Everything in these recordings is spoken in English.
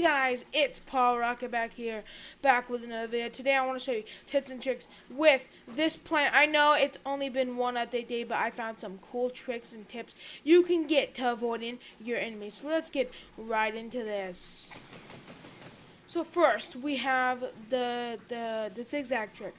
Hey guys, it's Paul Rocket back here, back with another video. Today I want to show you tips and tricks with this plant. I know it's only been one update day, but I found some cool tricks and tips you can get to avoiding your enemies. So let's get right into this. So first, we have the, the, the zigzag trick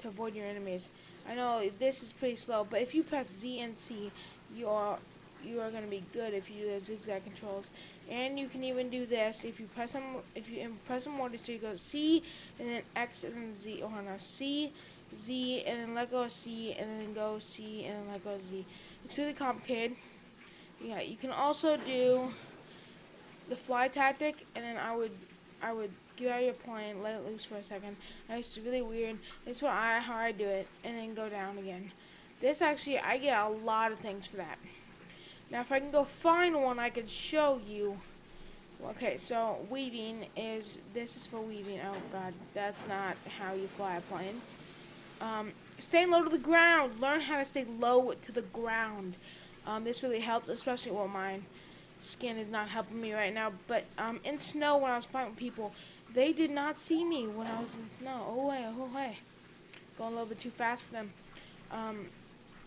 to avoid your enemies. I know this is pretty slow, but if you press Z and C, you are you are going to be good if you do the zigzag controls. And you can even do this if you press them. If you press them more, so you go C and then X and then Z. Oh no, C, Z and then let go of C and then go C and then let go of Z. It's really complicated. Yeah, you can also do the fly tactic, and then I would I would get out of your plane, let it loose for a second. It's really weird. It's what I how I do it, and then go down again. This actually I get a lot of things for that. Now if I can go find one I can show you. Okay, so weaving is, this is for weaving. Oh god, that's not how you fly a plane. Um, stay low to the ground. Learn how to stay low to the ground. Um, this really helps, especially well my skin is not helping me right now. But um, in snow when I was fighting people, they did not see me when I was in snow. Oh way, oh way. Going a little bit too fast for them. Um,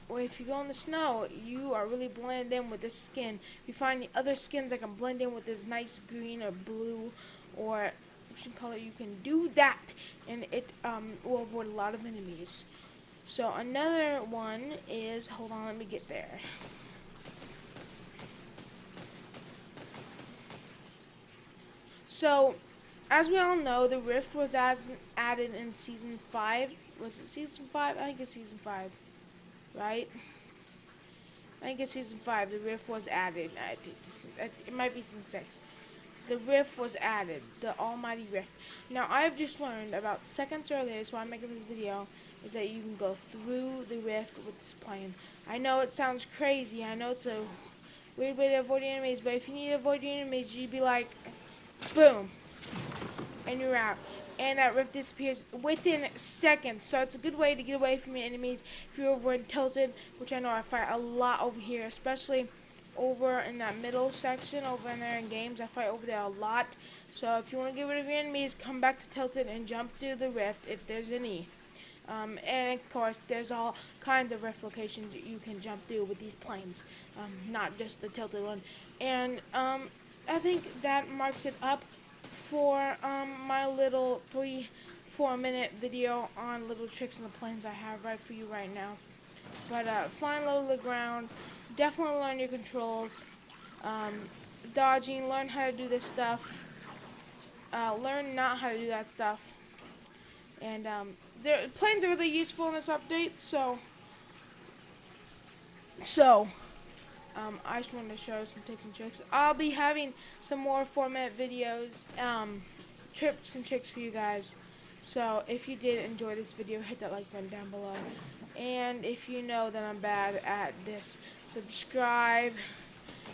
well, if you go in the snow, you are really blended in with this skin. If you find other skins that can blend in with this nice green or blue or ocean color, you can do that, and it um, will avoid a lot of enemies. So another one is, hold on, let me get there. So, as we all know, the Rift was as added in Season 5. Was it Season 5? I think it's Season 5 right? I think it's season 5, the rift was added. It might be season 6. The rift was added, the almighty rift. Now, I've just learned about seconds earlier, so I'm making this video, is that you can go through the rift with this plane. I know it sounds crazy, I know it's a weird way to avoid enemies, but if you need to avoid enemies, you'd be like, boom, and you're out and that rift disappears within seconds. So it's a good way to get away from your enemies if you're over in Tilted, which I know I fight a lot over here, especially over in that middle section over in there in games. I fight over there a lot. So if you want to get rid of your enemies, come back to Tilted and jump through the rift if there's any. Um, and of course, there's all kinds of rift locations you can jump through with these planes, um, not just the tilted one. And um, I think that marks it up for um, my little three, four minute video on little tricks in the planes I have right for you right now. But uh, flying low to the ground, definitely learn your controls. Um, dodging, learn how to do this stuff. Uh, learn not how to do that stuff. And um, planes are really useful in this update, so so um, I just wanted to show some tips and tricks. I'll be having some more format videos, um, tips and tricks for you guys. So if you did enjoy this video, hit that like button down below. And if you know that I'm bad at this, subscribe,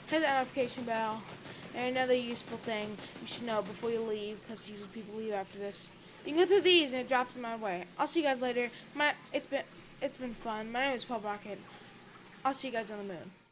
hit that notification bell. And another useful thing you should know before you leave, because usually people leave after this. You can go through these and it drops in my way. I'll see you guys later. My it's been it's been fun. My name is Paul Rocket. I'll see you guys on the moon.